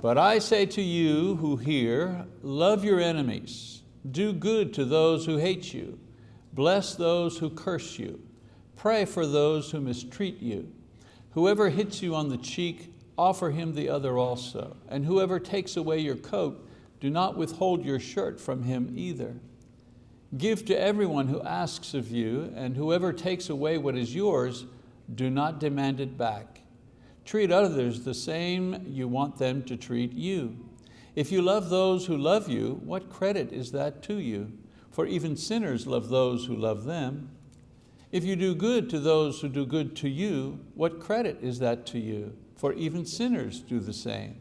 But I say to you who hear, love your enemies, do good to those who hate you, bless those who curse you, pray for those who mistreat you. Whoever hits you on the cheek, offer him the other also. And whoever takes away your coat, do not withhold your shirt from him either. Give to everyone who asks of you, and whoever takes away what is yours, do not demand it back. Treat others the same you want them to treat you. If you love those who love you, what credit is that to you? For even sinners love those who love them. If you do good to those who do good to you, what credit is that to you? For even sinners do the same.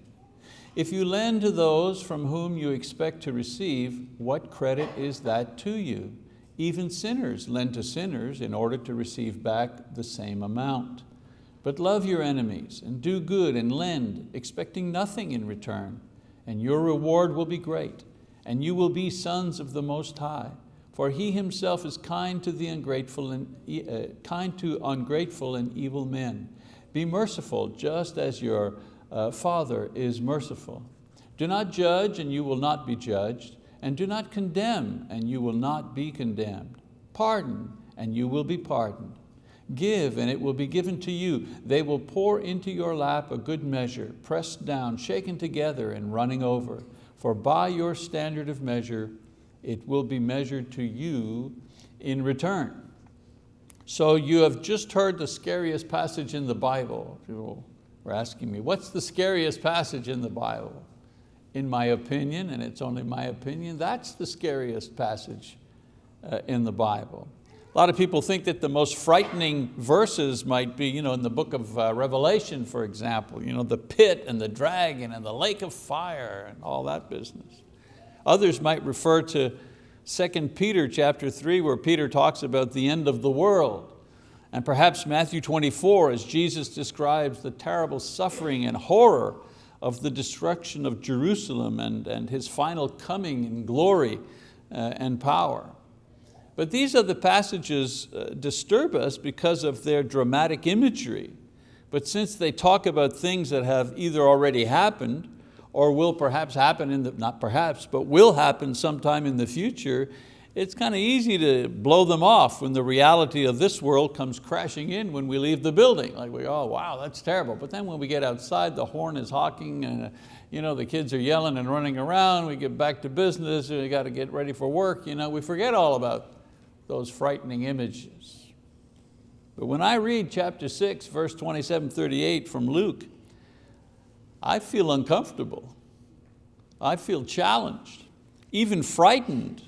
If you lend to those from whom you expect to receive, what credit is that to you? Even sinners lend to sinners in order to receive back the same amount. But love your enemies and do good and lend, expecting nothing in return, and your reward will be great, and you will be sons of the Most High. For He Himself is kind to the ungrateful and uh, kind to ungrateful and evil men. Be merciful, just as your uh, Father is merciful. Do not judge, and you will not be judged, and do not condemn, and you will not be condemned. Pardon, and you will be pardoned. Give and it will be given to you. They will pour into your lap a good measure, pressed down, shaken together and running over. For by your standard of measure, it will be measured to you in return. So you have just heard the scariest passage in the Bible. People were asking me, what's the scariest passage in the Bible? In my opinion, and it's only my opinion, that's the scariest passage uh, in the Bible. A lot of people think that the most frightening verses might be you know, in the book of uh, Revelation, for example, you know, the pit and the dragon and the lake of fire and all that business. Others might refer to 2 Peter chapter 3 where Peter talks about the end of the world. And perhaps Matthew 24 as Jesus describes the terrible suffering and horror of the destruction of Jerusalem and, and His final coming in glory uh, and power. But these other passages uh, disturb us because of their dramatic imagery. But since they talk about things that have either already happened or will perhaps happen, in the, not perhaps, but will happen sometime in the future, it's kind of easy to blow them off when the reality of this world comes crashing in when we leave the building. Like we, oh wow, that's terrible. But then when we get outside, the horn is honking and you know, the kids are yelling and running around, we get back to business, we got to get ready for work, you know, we forget all about those frightening images. But when I read chapter six, verse 27, 38 from Luke, I feel uncomfortable. I feel challenged, even frightened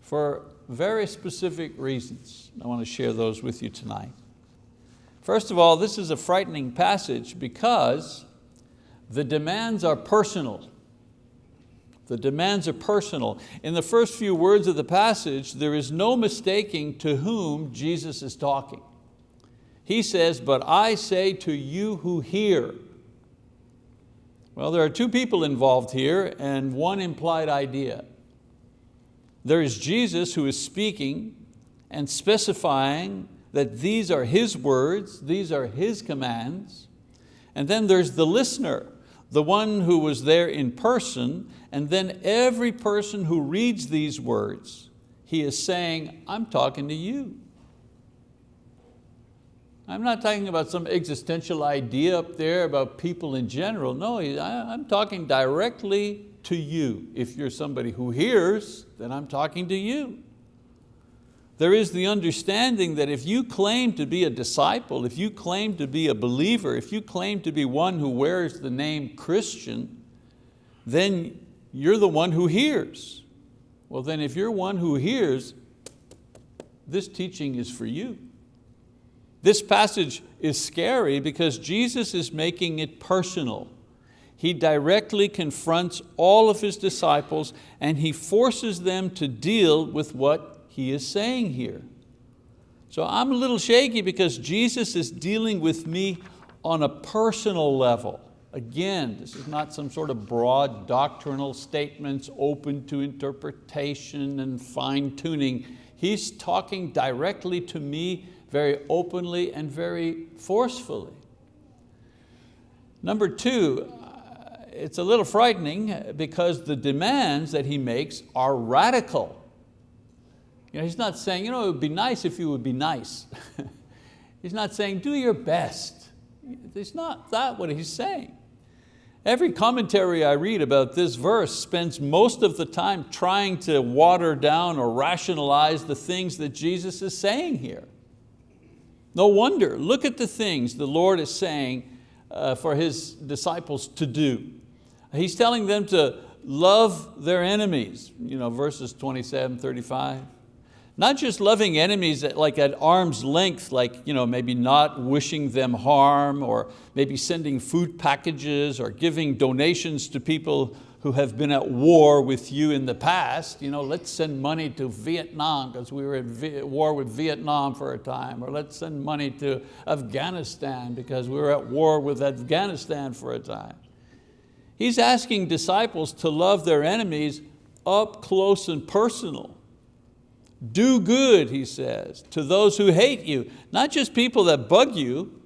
for very specific reasons. I want to share those with you tonight. First of all, this is a frightening passage because the demands are personal. The demands are personal. In the first few words of the passage, there is no mistaking to whom Jesus is talking. He says, but I say to you who hear. Well, there are two people involved here and one implied idea. There is Jesus who is speaking and specifying that these are His words, these are His commands. And then there's the listener, the one who was there in person and then every person who reads these words, he is saying, I'm talking to you. I'm not talking about some existential idea up there about people in general. No, I'm talking directly to you. If you're somebody who hears, then I'm talking to you. There is the understanding that if you claim to be a disciple, if you claim to be a believer, if you claim to be one who wears the name Christian, then you're the one who hears. Well then if you're one who hears, this teaching is for you. This passage is scary because Jesus is making it personal. He directly confronts all of His disciples and He forces them to deal with what He is saying here. So I'm a little shaky because Jesus is dealing with me on a personal level. Again, this is not some sort of broad doctrinal statements open to interpretation and fine tuning. He's talking directly to me very openly and very forcefully. Number two, uh, it's a little frightening because the demands that he makes are radical. You know, he's not saying, you know, it would be nice if you would be nice. he's not saying, do your best. It's not that what he's saying. Every commentary I read about this verse spends most of the time trying to water down or rationalize the things that Jesus is saying here. No wonder, look at the things the Lord is saying uh, for His disciples to do. He's telling them to love their enemies, you know, verses 27, 35. Not just loving enemies at, like at arm's length, like you know, maybe not wishing them harm or maybe sending food packages or giving donations to people who have been at war with you in the past. You know, let's send money to Vietnam because we were at war with Vietnam for a time, or let's send money to Afghanistan because we were at war with Afghanistan for a time. He's asking disciples to love their enemies up close and personal. Do good, he says, to those who hate you. Not just people that bug you,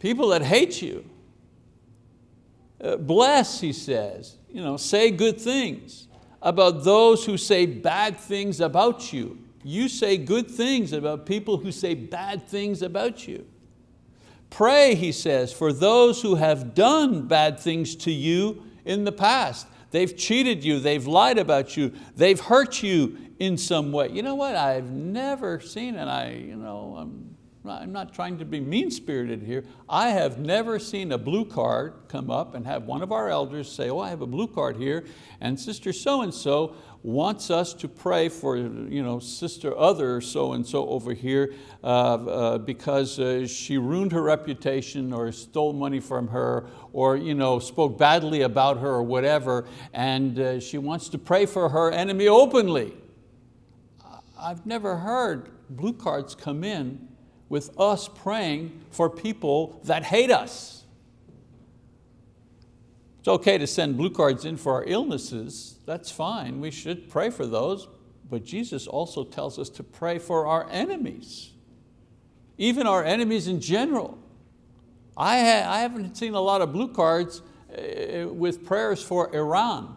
people that hate you. Uh, bless, he says, you know, say good things about those who say bad things about you. You say good things about people who say bad things about you. Pray, he says, for those who have done bad things to you in the past. They've cheated you, they've lied about you, they've hurt you in some way. You know what, I've never seen, and I, you know, I'm not, I'm not trying to be mean-spirited here, I have never seen a blue card come up and have one of our elders say, oh, I have a blue card here, and sister so-and-so wants us to pray for you know, sister other so-and-so over here uh, uh, because uh, she ruined her reputation or stole money from her or you know, spoke badly about her or whatever, and uh, she wants to pray for her enemy openly. I've never heard blue cards come in with us praying for people that hate us. It's okay to send blue cards in for our illnesses, that's fine, we should pray for those, but Jesus also tells us to pray for our enemies, even our enemies in general. I, ha I haven't seen a lot of blue cards uh, with prayers for Iran.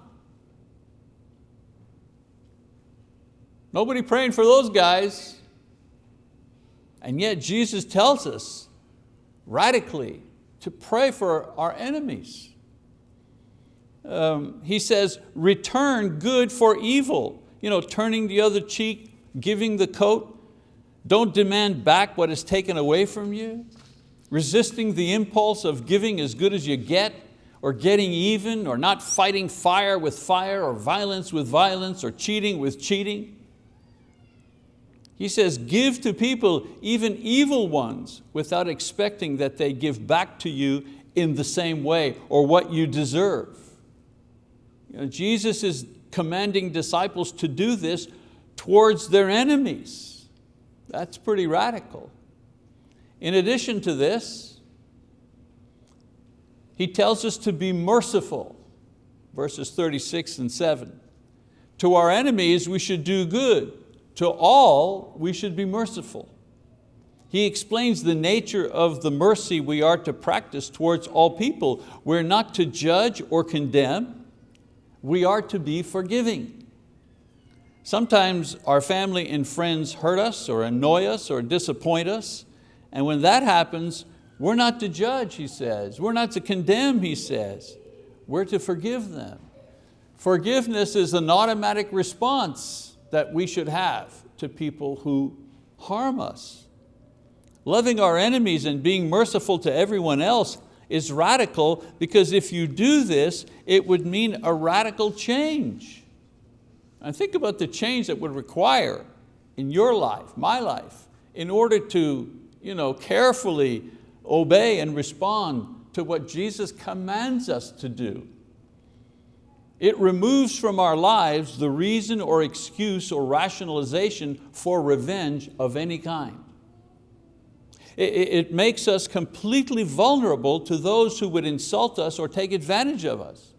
Nobody praying for those guys. And yet Jesus tells us radically to pray for our enemies. Um, he says, return good for evil. You know, turning the other cheek, giving the coat. Don't demand back what is taken away from you. Resisting the impulse of giving as good as you get, or getting even, or not fighting fire with fire, or violence with violence, or cheating with cheating. He says, give to people, even evil ones, without expecting that they give back to you in the same way or what you deserve. You know, Jesus is commanding disciples to do this towards their enemies. That's pretty radical. In addition to this, he tells us to be merciful, verses 36 and 7. To our enemies we should do good, to all we should be merciful. He explains the nature of the mercy we are to practice towards all people. We're not to judge or condemn, we are to be forgiving. Sometimes our family and friends hurt us or annoy us or disappoint us, and when that happens, we're not to judge, he says. We're not to condemn, he says. We're to forgive them. Forgiveness is an automatic response that we should have to people who harm us. Loving our enemies and being merciful to everyone else is radical because if you do this, it would mean a radical change. And think about the change that would require in your life, my life, in order to you know, carefully obey and respond to what Jesus commands us to do. It removes from our lives the reason or excuse or rationalization for revenge of any kind. It makes us completely vulnerable to those who would insult us or take advantage of us.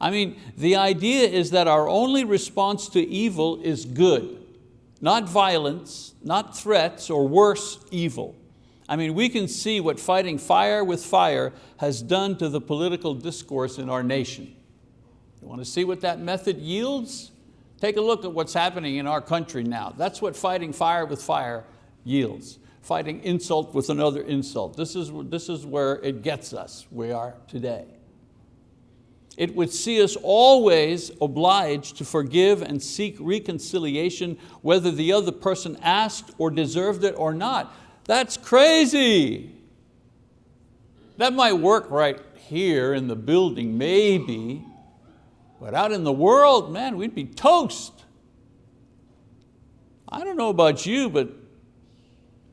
I mean, the idea is that our only response to evil is good, not violence, not threats or worse evil. I mean, we can see what fighting fire with fire has done to the political discourse in our nation. You want to see what that method yields? Take a look at what's happening in our country now. That's what fighting fire with fire yields. Fighting insult with another insult. This is, this is where it gets us, we are today. It would see us always obliged to forgive and seek reconciliation whether the other person asked or deserved it or not. That's crazy. That might work right here in the building, maybe, but out in the world, man, we'd be toast. I don't know about you, but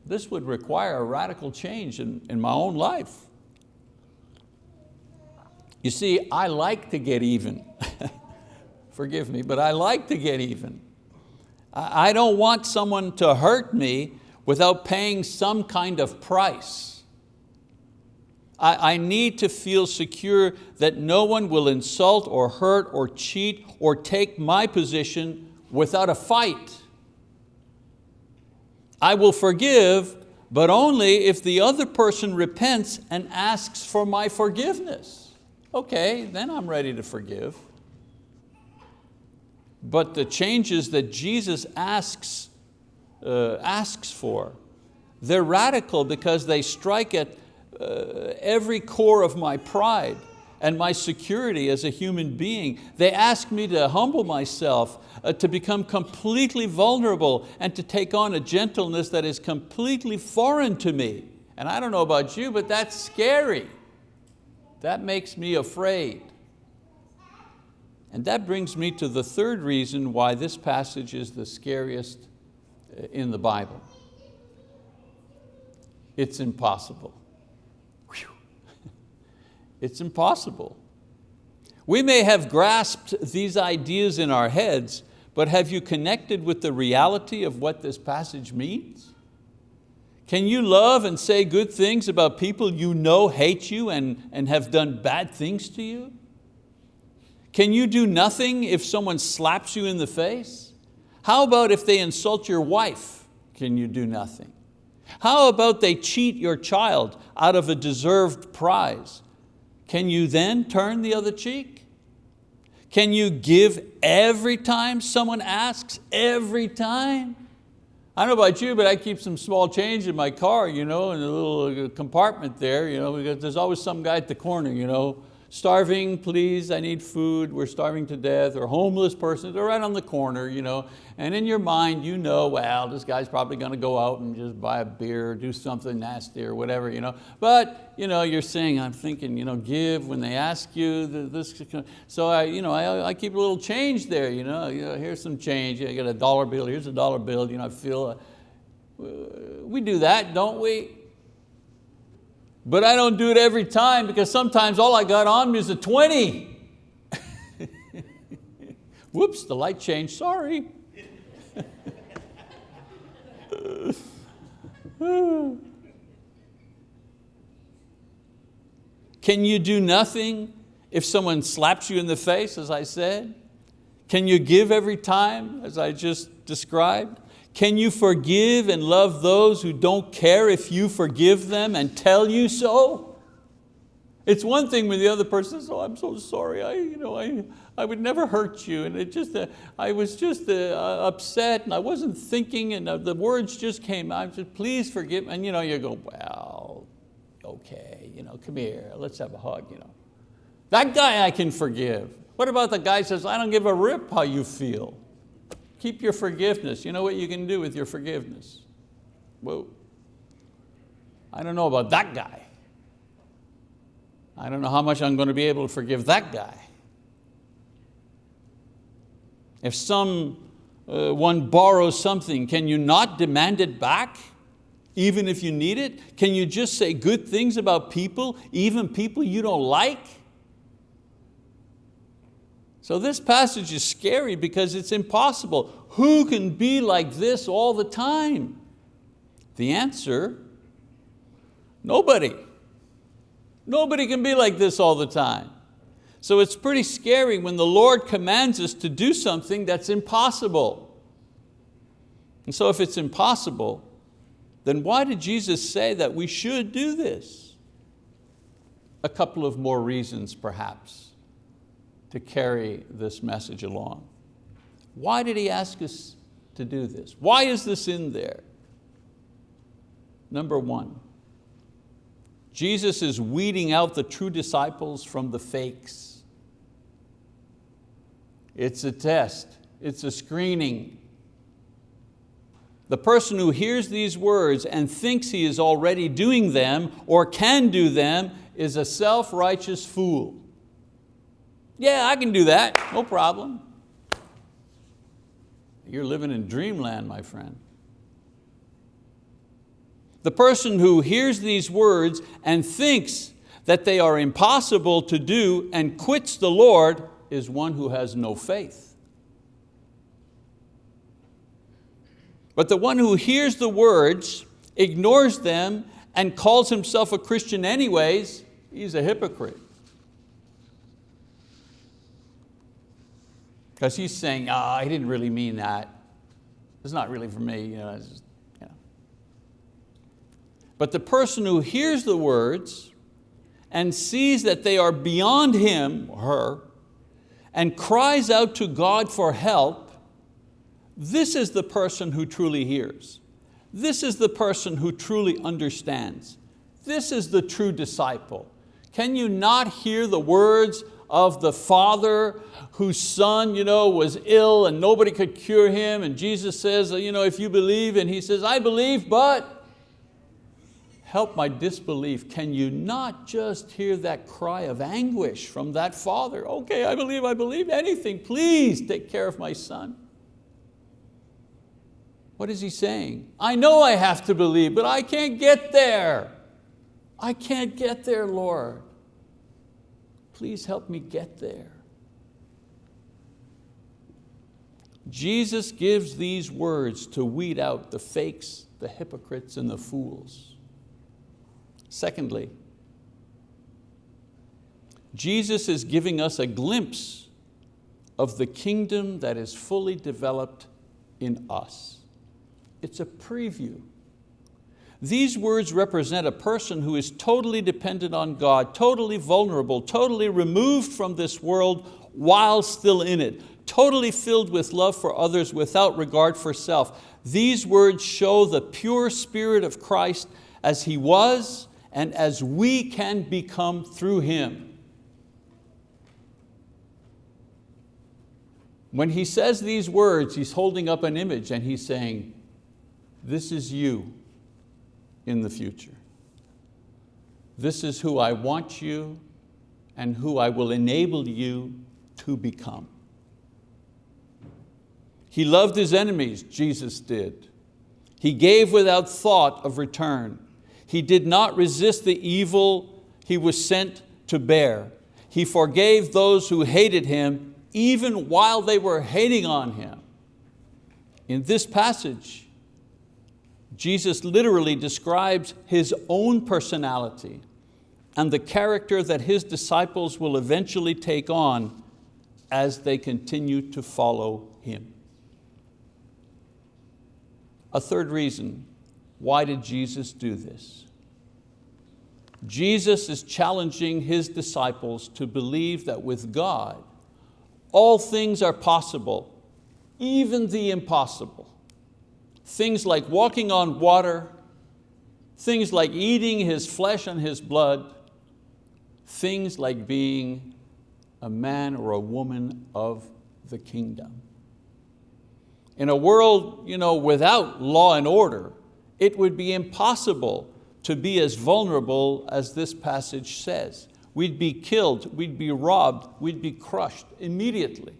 this would require a radical change in, in my own life. You see, I like to get even. Forgive me, but I like to get even. I don't want someone to hurt me without paying some kind of price. I, I need to feel secure that no one will insult or hurt or cheat or take my position without a fight. I will forgive, but only if the other person repents and asks for my forgiveness. Okay, then I'm ready to forgive. But the changes that Jesus asks uh, asks for. They're radical because they strike at uh, every core of my pride and my security as a human being. They ask me to humble myself, uh, to become completely vulnerable and to take on a gentleness that is completely foreign to me. And I don't know about you, but that's scary. That makes me afraid. And that brings me to the third reason why this passage is the scariest in the Bible. It's impossible. It's impossible. We may have grasped these ideas in our heads, but have you connected with the reality of what this passage means? Can you love and say good things about people you know hate you and, and have done bad things to you? Can you do nothing if someone slaps you in the face? How about if they insult your wife? Can you do nothing? How about they cheat your child out of a deserved prize? Can you then turn the other cheek? Can you give every time someone asks, every time? I don't know about you, but I keep some small change in my car, you know, in a little compartment there, you know, because there's always some guy at the corner, you know, starving, please, I need food, we're starving to death, or homeless person, they're right on the corner, you know, and in your mind you know, well, this guy's probably to go out and just buy a beer or do something nasty or whatever, you know, but you know, you're saying, I'm thinking, you know, give when they ask you, this, so I, you know, I, I keep a little change there, you know, you know here's some change, I got a dollar bill, here's a dollar bill, you know, I feel, uh, we do that, don't we? But I don't do it every time because sometimes all I got on me is a 20. Whoops, the light changed, sorry. Can you do nothing if someone slaps you in the face, as I said? Can you give every time, as I just described? Can you forgive and love those who don't care if you forgive them and tell you so? It's one thing when the other person says, oh, I'm so sorry, I, you know, I, I would never hurt you. And it just, uh, I was just uh, upset and I wasn't thinking and uh, the words just came out, just please forgive me. And you, know, you go, well, okay, you know, come here, let's have a hug. You know. That guy I can forgive. What about the guy says, I don't give a rip how you feel? Keep your forgiveness. You know what you can do with your forgiveness? Whoa. I don't know about that guy. I don't know how much I'm going to be able to forgive that guy. If someone uh, borrows something, can you not demand it back? Even if you need it? Can you just say good things about people, even people you don't like? So this passage is scary because it's impossible. Who can be like this all the time? The answer, nobody. Nobody can be like this all the time. So it's pretty scary when the Lord commands us to do something that's impossible. And so if it's impossible, then why did Jesus say that we should do this? A couple of more reasons perhaps to carry this message along. Why did He ask us to do this? Why is this in there? Number one, Jesus is weeding out the true disciples from the fakes. It's a test, it's a screening. The person who hears these words and thinks he is already doing them or can do them is a self-righteous fool. Yeah, I can do that, no problem. You're living in dreamland, my friend. The person who hears these words and thinks that they are impossible to do and quits the Lord is one who has no faith. But the one who hears the words, ignores them, and calls himself a Christian anyways, he's a hypocrite. Because he's saying, ah, oh, I didn't really mean that. It's not really for me. You know, just, you know. But the person who hears the words and sees that they are beyond him or her and cries out to God for help, this is the person who truly hears. This is the person who truly understands. This is the true disciple. Can you not hear the words of the father whose son you know, was ill and nobody could cure him and Jesus says, uh, you know, if you believe, and he says, I believe, but help my disbelief. Can you not just hear that cry of anguish from that father? Okay, I believe, I believe anything. Please take care of my son. What is he saying? I know I have to believe, but I can't get there. I can't get there, Lord please help me get there. Jesus gives these words to weed out the fakes, the hypocrites, and the fools. Secondly, Jesus is giving us a glimpse of the kingdom that is fully developed in us. It's a preview these words represent a person who is totally dependent on God, totally vulnerable, totally removed from this world while still in it, totally filled with love for others without regard for self. These words show the pure spirit of Christ as He was and as we can become through Him. When He says these words, He's holding up an image and He's saying, this is you in the future. This is who I want you and who I will enable you to become. He loved His enemies, Jesus did. He gave without thought of return. He did not resist the evil He was sent to bear. He forgave those who hated Him even while they were hating on Him. In this passage, Jesus literally describes His own personality and the character that His disciples will eventually take on as they continue to follow Him. A third reason, why did Jesus do this? Jesus is challenging His disciples to believe that with God, all things are possible, even the impossible. Things like walking on water, things like eating His flesh and His blood, things like being a man or a woman of the kingdom. In a world you know, without law and order, it would be impossible to be as vulnerable as this passage says. We'd be killed, we'd be robbed, we'd be crushed immediately.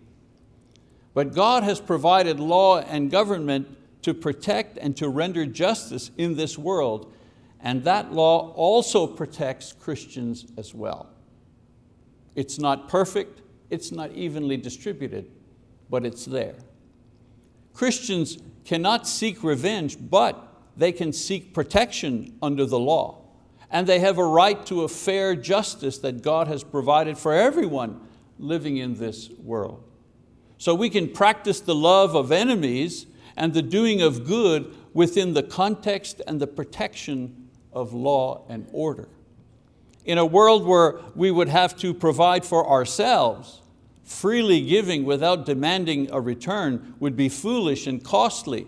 But God has provided law and government to protect and to render justice in this world, and that law also protects Christians as well. It's not perfect, it's not evenly distributed, but it's there. Christians cannot seek revenge, but they can seek protection under the law. And they have a right to a fair justice that God has provided for everyone living in this world. So we can practice the love of enemies and the doing of good within the context and the protection of law and order. In a world where we would have to provide for ourselves, freely giving without demanding a return would be foolish and costly.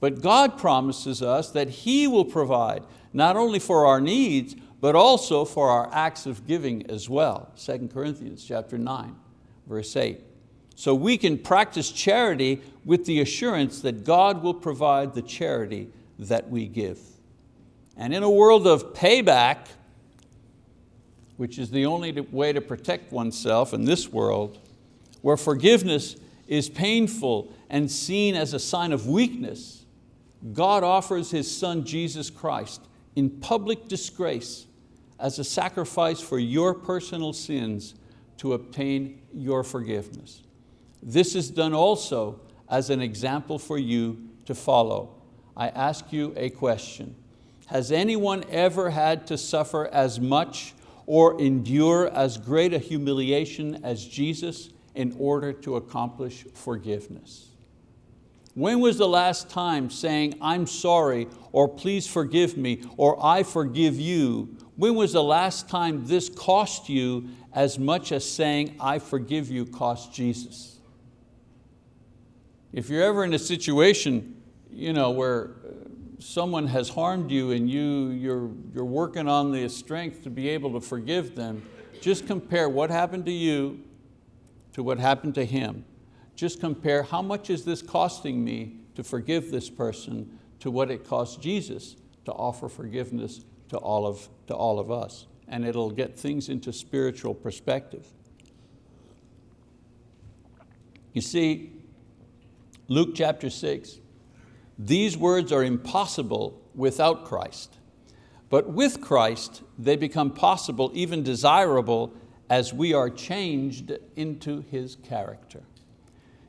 But God promises us that He will provide not only for our needs, but also for our acts of giving as well. 2 Corinthians chapter 9, verse 8. So we can practice charity with the assurance that God will provide the charity that we give. And in a world of payback, which is the only way to protect oneself in this world, where forgiveness is painful and seen as a sign of weakness, God offers His Son Jesus Christ in public disgrace as a sacrifice for your personal sins to obtain your forgiveness. This is done also as an example for you to follow. I ask you a question. Has anyone ever had to suffer as much or endure as great a humiliation as Jesus in order to accomplish forgiveness? When was the last time saying, I'm sorry, or please forgive me, or I forgive you, when was the last time this cost you as much as saying, I forgive you cost Jesus? If you're ever in a situation you know, where uh, someone has harmed you and you, you're, you're working on the strength to be able to forgive them, just compare what happened to you to what happened to him. Just compare how much is this costing me to forgive this person to what it cost Jesus to offer forgiveness to all of, to all of us. And it'll get things into spiritual perspective. You see, Luke chapter six, these words are impossible without Christ. But with Christ, they become possible, even desirable, as we are changed into His character.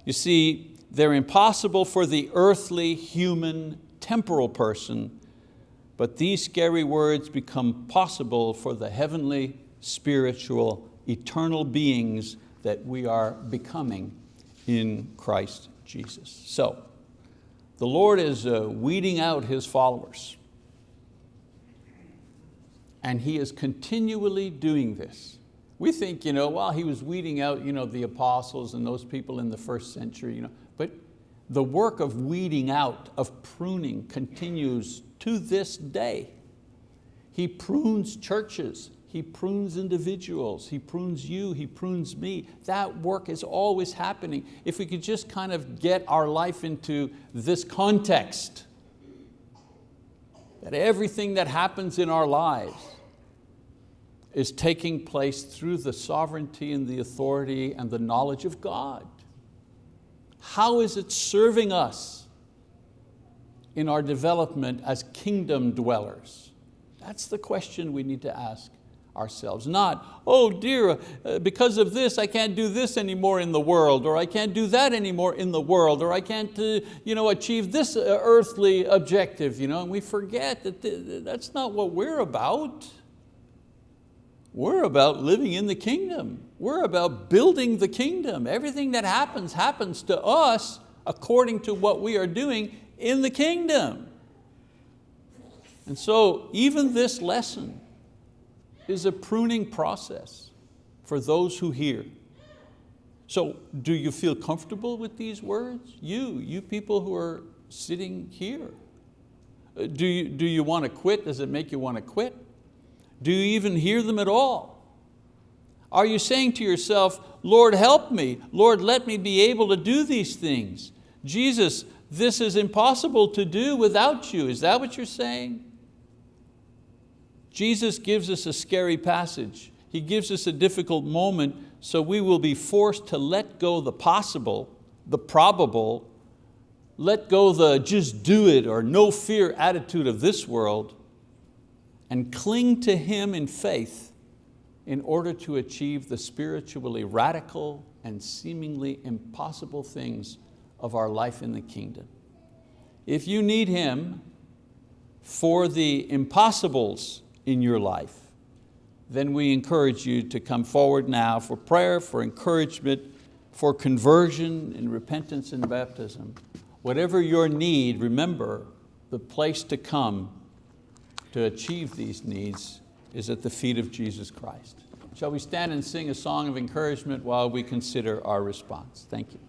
You see, they're impossible for the earthly, human, temporal person, but these scary words become possible for the heavenly, spiritual, eternal beings that we are becoming in Christ Jesus. So, the Lord is uh, weeding out His followers. And He is continually doing this. We think, you know, well, He was weeding out you know, the apostles and those people in the first century, you know, but the work of weeding out, of pruning continues to this day. He prunes churches, he prunes individuals, He prunes you, He prunes me. That work is always happening. If we could just kind of get our life into this context, that everything that happens in our lives is taking place through the sovereignty and the authority and the knowledge of God. How is it serving us in our development as kingdom dwellers? That's the question we need to ask ourselves. Not, oh dear, uh, because of this I can't do this anymore in the world, or I can't do that anymore in the world, or I can't uh, you know, achieve this uh, earthly objective. You know? And we forget that that's not what we're about. We're about living in the kingdom. We're about building the kingdom. Everything that happens, happens to us according to what we are doing in the kingdom. And so even this lesson is a pruning process for those who hear. So do you feel comfortable with these words? You, you people who are sitting here. Uh, do you, do you want to quit? Does it make you want to quit? Do you even hear them at all? Are you saying to yourself, Lord help me, Lord let me be able to do these things. Jesus, this is impossible to do without you. Is that what you're saying? Jesus gives us a scary passage. He gives us a difficult moment so we will be forced to let go the possible, the probable, let go the just do it or no fear attitude of this world and cling to Him in faith in order to achieve the spiritually radical and seemingly impossible things of our life in the kingdom. If you need Him for the impossibles in your life, then we encourage you to come forward now for prayer, for encouragement, for conversion and repentance and baptism. Whatever your need, remember, the place to come to achieve these needs is at the feet of Jesus Christ. Shall we stand and sing a song of encouragement while we consider our response? Thank you.